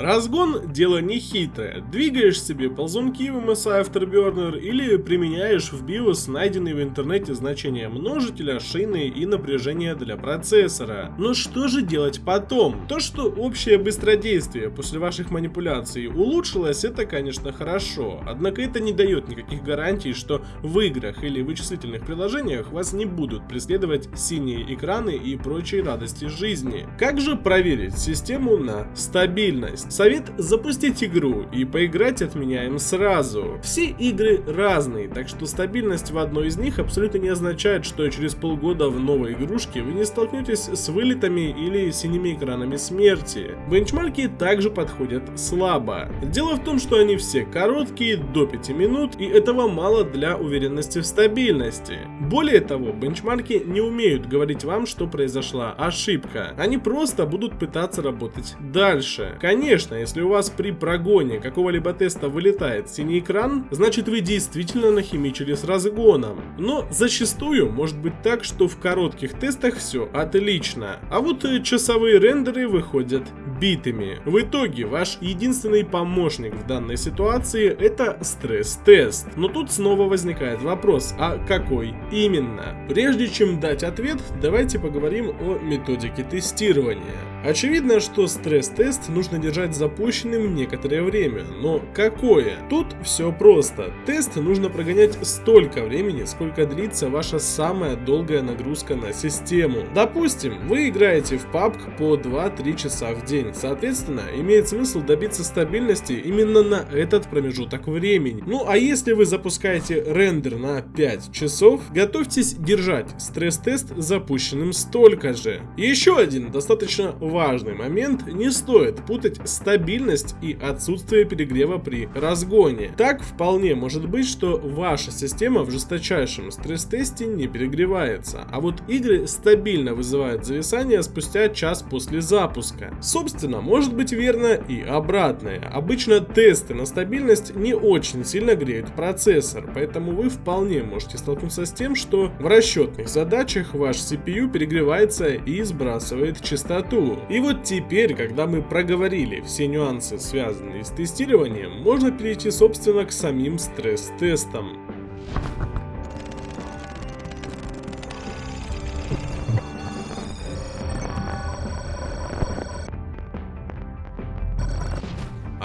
Разгон – дело не хитрое. Двигаешь себе ползунки в MSI Afterburner или применяешь в BIOS найденные в интернете значения множителя, шины и напряжения для процессора. Но что же делать потом? То, что общее быстродействие после ваших манипуляций улучшилось, это конечно хорошо. Однако это не дает никаких гарантий, что в играх или вычислительных приложениях вас не будут преследовать синие экраны и прочие радости жизни. Как же проверить систему на стабильность? Совет запустить игру и поиграть отменяем сразу. Все игры разные, так что стабильность в одной из них абсолютно не означает, что через полгода в новой игрушке вы не столкнетесь с вылетами или синими экранами смерти. Бенчмарки также подходят слабо. Дело в том, что они все короткие, до 5 минут, и этого мало для уверенности в стабильности. Более того, бенчмарки не умеют говорить вам, что произошла ошибка. Они просто будут пытаться работать дальше. Конечно, Конечно, если у вас при прогоне какого-либо теста вылетает синий экран, значит вы действительно нахимичили с разгоном. Но зачастую может быть так, что в коротких тестах все отлично, а вот э, часовые рендеры выходят битыми. В итоге ваш единственный помощник в данной ситуации это стресс-тест. Но тут снова возникает вопрос, а какой именно? Прежде чем дать ответ, давайте поговорим о методике тестирования. Очевидно, что стресс-тест нужно держать запущенным некоторое время, но какое? Тут все просто. Тест нужно прогонять столько времени, сколько длится ваша самая долгая нагрузка на систему. Допустим, вы играете в PUBG по 2-3 часа в день, соответственно, имеет смысл добиться стабильности именно на этот промежуток времени. Ну а если вы запускаете рендер на 5 часов, готовьтесь держать стресс-тест запущенным столько же. Еще один достаточно важный момент, не стоит путать стабильность и отсутствие перегрева при разгоне. Так вполне может быть, что ваша система в жесточайшем стресс-тесте не перегревается, а вот игры стабильно вызывают зависание спустя час после запуска. Собственно, может быть верно и обратное. Обычно тесты на стабильность не очень сильно греют процессор, поэтому вы вполне можете столкнуться с тем, что в расчетных задачах ваш CPU перегревается и сбрасывает частоту. И вот теперь, когда мы проговорили все нюансы, связанные с тестированием, можно перейти собственно к самим стресс-тестам.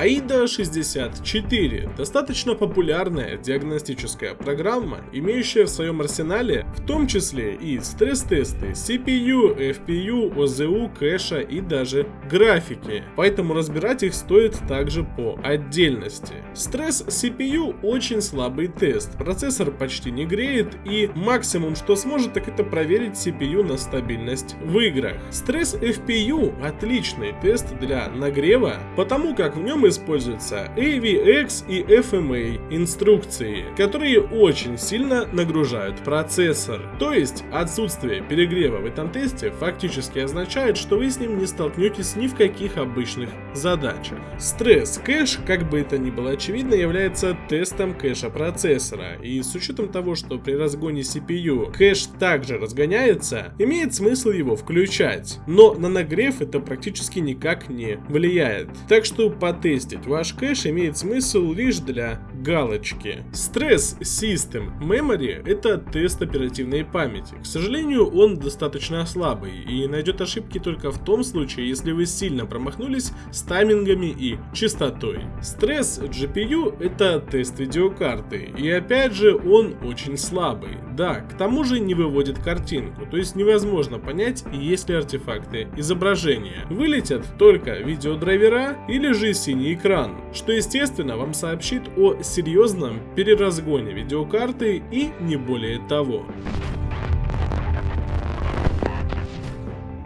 AIDA 64 – достаточно популярная диагностическая программа, имеющая в своем арсенале в том числе и стресс-тесты CPU, FPU, OZU, кэша и даже графики, поэтому разбирать их стоит также по отдельности. Стресс CPU очень слабый тест, процессор почти не греет и максимум что сможет так это проверить CPU на стабильность в играх. Стресс FPU – отличный тест для нагрева, потому как в нем используются AVX и FMA инструкции, которые очень сильно нагружают процессор. То есть отсутствие перегрева в этом тесте фактически означает, что вы с ним не столкнетесь ни в каких обычных задачах. Стресс кэш, как бы это ни было очевидно, является тестом кэша процессора, и с учетом того, что при разгоне CPU кэш также разгоняется, имеет смысл его включать, но на нагрев это практически никак не влияет. Так что по тесту тестить ваш кэш имеет смысл лишь для галочки. Stress System Memory это тест оперативной памяти. К сожалению, он достаточно слабый и найдет ошибки только в том случае, если вы сильно промахнулись с таймингами и частотой. Stress GPU это тест видеокарты и опять же он очень слабый. Да, к тому же не выводит картинку, то есть невозможно понять, есть ли артефакты изображения. Вылетят только видеодрайвера или же синий экран, что естественно вам сообщит о серьезном переразгоне видеокарты и не более того.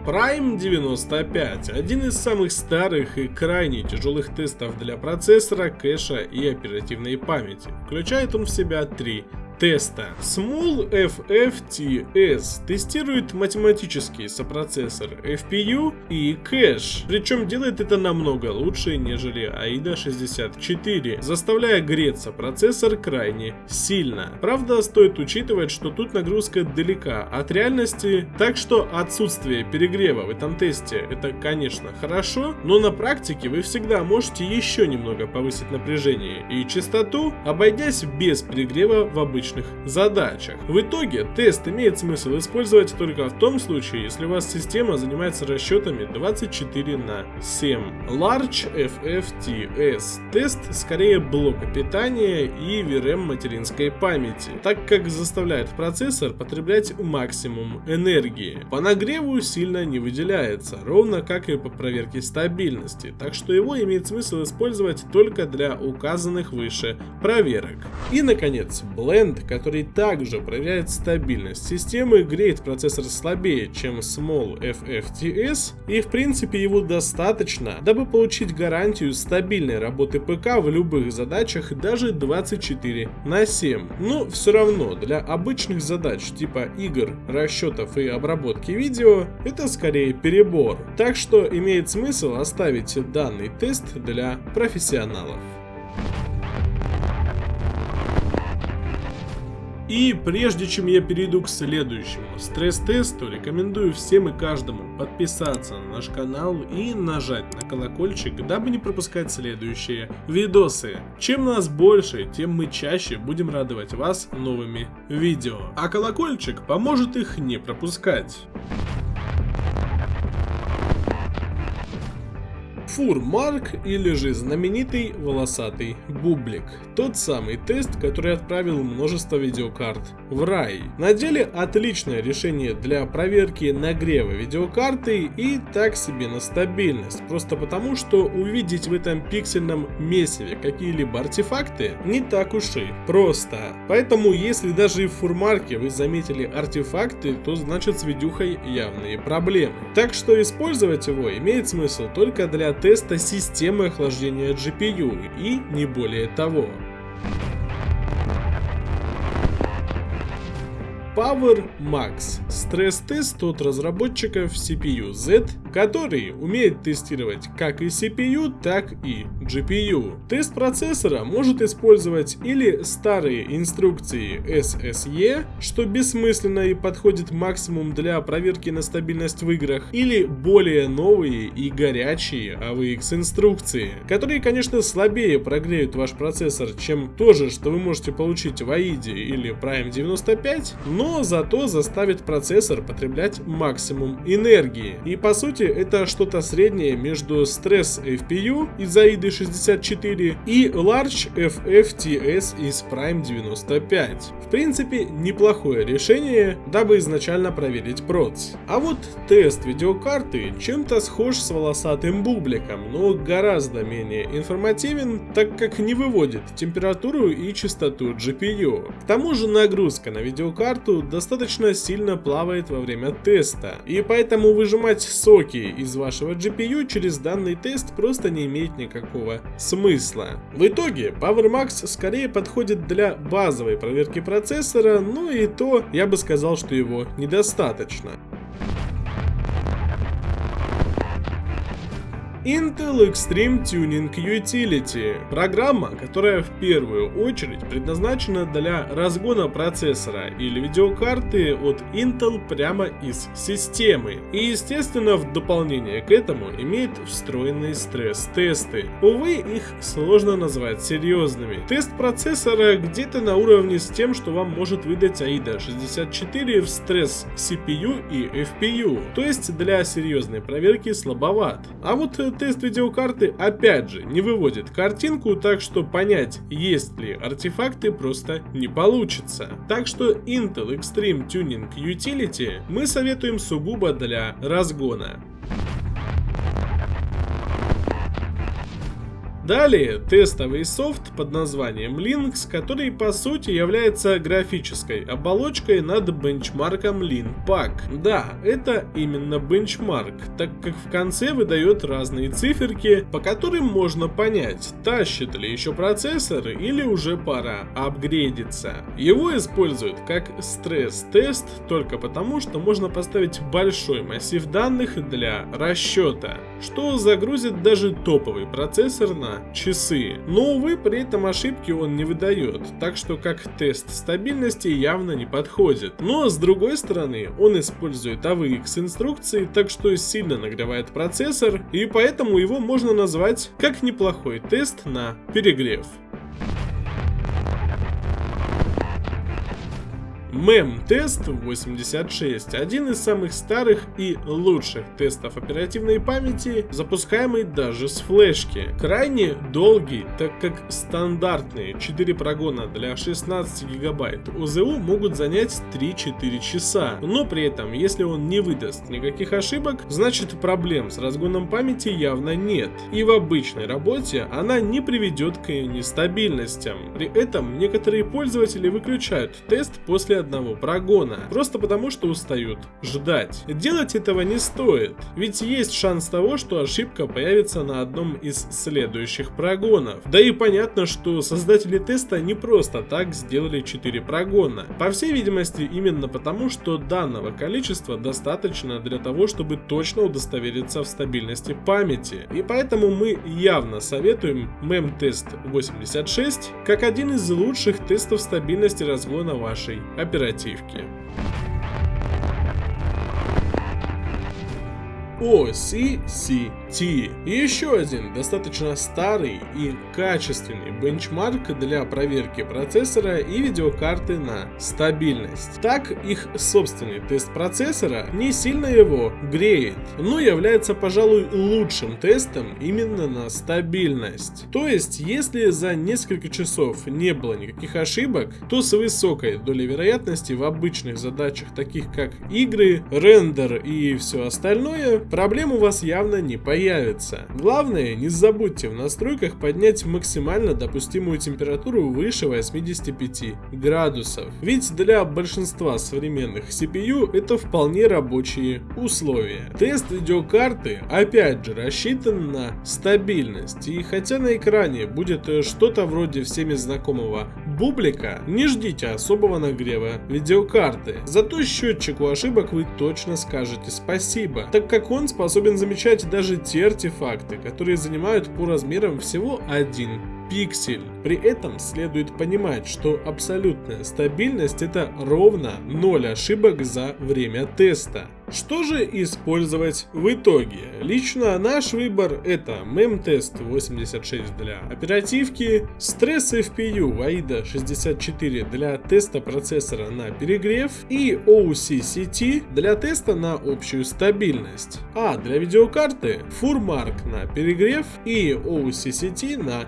Prime 95 – один из самых старых и крайне тяжелых тестов для процессора, кэша и оперативной памяти. Включает он в себя три теста. Small FFTS тестирует математический сопроцессор FPU и кэш, причем делает это намного лучше, нежели AIDA 64, заставляя греться процессор крайне сильно. Правда, стоит учитывать, что тут нагрузка далека от реальности, так что отсутствие перегрева в этом тесте это, конечно, хорошо, но на практике вы всегда можете еще немного повысить напряжение и частоту, обойдясь без перегрева в обычных задачах. В итоге тест имеет смысл использовать только в том случае, если у вас система занимается расчетами 24 на 7. Large FFTS тест скорее блока питания и VRM материнской памяти, так как заставляет процессор потреблять максимум энергии. По нагреву сильно не выделяется, ровно как и по проверке стабильности, так что его имеет смысл использовать только для указанных выше проверок. И наконец, Blend, который также проверяет стабильность системы, греет процессор слабее, чем Small FFTS, и в принципе его достаточно, дабы получить гарантию стабильной работы ПК в любых задачах даже 24 на 7. Но все равно для обычных задач типа игр, расчетов и обработки видео это скорее перебор. Так что имеет смысл оставить данный тест для профессионалов. И прежде чем я перейду к следующему стресс-тесту, рекомендую всем и каждому подписаться на наш канал и нажать на колокольчик, дабы не пропускать следующие видосы. Чем нас больше, тем мы чаще будем радовать вас новыми видео. А колокольчик поможет их не пропускать. Фурмарк или же знаменитый волосатый бублик. Тот самый тест, который отправил множество видеокарт в рай. На деле отличное решение для проверки нагрева видеокарты и так себе на стабильность. Просто потому, что увидеть в этом пиксельном месиве какие-либо артефакты не так уж и просто. Поэтому если даже в фурмарке вы заметили артефакты, то значит с видюхой явные проблемы. Так что использовать его имеет смысл только для теста системы охлаждения GPU и не более того. Power Max – стресс-тест от разработчиков CPU Z, который умеет тестировать как и CPU, так и GPU. Тест процессора может использовать или старые инструкции SSE, что бессмысленно и подходит максимум для проверки на стабильность в играх, или более новые и горячие AVX инструкции, которые, конечно, слабее прогреют ваш процессор, чем то же, что вы можете получить в AIDE или Prime 95, но зато заставит процессор потреблять максимум энергии. И по сути это что-то среднее между стресс FPU из AIDA 64 и Large FFTS из Prime 95. В принципе неплохое решение, дабы изначально проверить проц. А вот тест видеокарты чем-то схож с волосатым бубликом, но гораздо менее информативен, так как не выводит температуру и частоту GPU. К тому же нагрузка на видеокарту достаточно сильно плавает во время теста, и поэтому выжимать соки из вашего GPU через данный тест просто не имеет никакого смысла. В итоге PowerMax скорее подходит для базовой проверки процессора, но и то я бы сказал, что его недостаточно. Intel Extreme Tuning Utility – программа, которая в первую очередь предназначена для разгона процессора или видеокарты от Intel прямо из системы. И естественно в дополнение к этому имеет встроенные стресс-тесты. Увы, их сложно назвать серьезными. Тест процессора где-то на уровне с тем, что вам может выдать AIDA 64 в стресс CPU и FPU, то есть для серьезной проверки слабоват. А вот тест видеокарты опять же не выводит картинку, так что понять, есть ли артефакты просто не получится. Так что Intel Extreme Tuning Utility мы советуем сугубо для разгона. Далее тестовый софт под названием Linux, который по сути является графической оболочкой над бенчмарком LinPack. Да, это именно бенчмарк, так как в конце выдает разные циферки, по которым можно понять, тащит ли еще процессор или уже пора апгрейдиться. Его используют как стресс-тест только потому, что можно поставить большой массив данных для расчета, что загрузит даже топовый процессор на часы. Но увы, при этом ошибки он не выдает, так что как тест стабильности явно не подходит. Но с другой стороны, он использует AVX инструкции, так что сильно нагревает процессор, и поэтому его можно назвать как неплохой тест на перегрев. Мем-тест 86 – один из самых старых и лучших тестов оперативной памяти, запускаемый даже с флешки. Крайне долгий, так как стандартные 4 прогона для 16 гигабайт ОЗУ могут занять 3-4 часа, но при этом, если он не выдаст никаких ошибок, значит проблем с разгоном памяти явно нет, и в обычной работе она не приведет к нестабильностям. При этом некоторые пользователи выключают тест после одного прогона, просто потому что устают ждать. Делать этого не стоит, ведь есть шанс того, что ошибка появится на одном из следующих прогонов. Да и понятно, что создатели теста не просто так сделали 4 прогона. По всей видимости именно потому, что данного количества достаточно для того, чтобы точно удостовериться в стабильности памяти. И поэтому мы явно советуем мем-тест 86 как один из лучших тестов стабильности разгона вашей операции оперативки. OCCT. Еще один достаточно старый и качественный бенчмарк для проверки процессора и видеокарты на стабильность. Так, их собственный тест процессора не сильно его греет, но является, пожалуй, лучшим тестом именно на стабильность. То есть, если за несколько часов не было никаких ошибок, то с высокой долей вероятности в обычных задачах, таких как игры, рендер и все остальное, проблем у вас явно не появится. Главное, не забудьте в настройках поднять максимально допустимую температуру выше 85 градусов. Ведь для большинства современных CPU это вполне рабочие условия. Тест видеокарты опять же рассчитан на стабильность. И хотя на экране будет что-то вроде всеми знакомого бублика, не ждите особого нагрева видеокарты. Зато счетчику ошибок вы точно скажете спасибо, так как он способен замечать даже те артефакты, которые занимают по размерам всего один пиксель. При этом следует понимать, что абсолютная стабильность это ровно 0 ошибок за время теста. Что же использовать в итоге? Лично наш выбор это мемтест 86 для оперативки, стресс FPU AIDA 64 для теста процессора на перегрев и OCCT для теста на общую стабильность. А для видеокарты FurMark на перегрев и OCCT на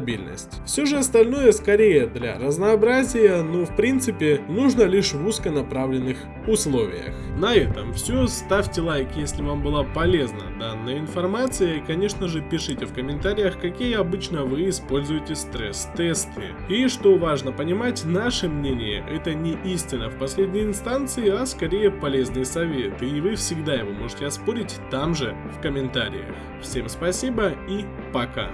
стабильность. Все же остальное скорее для разнообразия, но в принципе нужно лишь в узконаправленных условиях. На этом все. Ставьте лайк, если вам была полезна данная информация. И, конечно же, пишите в комментариях, какие обычно вы используете стресс-тесты. И, что важно понимать, наше мнение это не истина в последней инстанции, а скорее полезный совет. И вы всегда его можете оспорить там же, в комментариях. Всем спасибо и пока.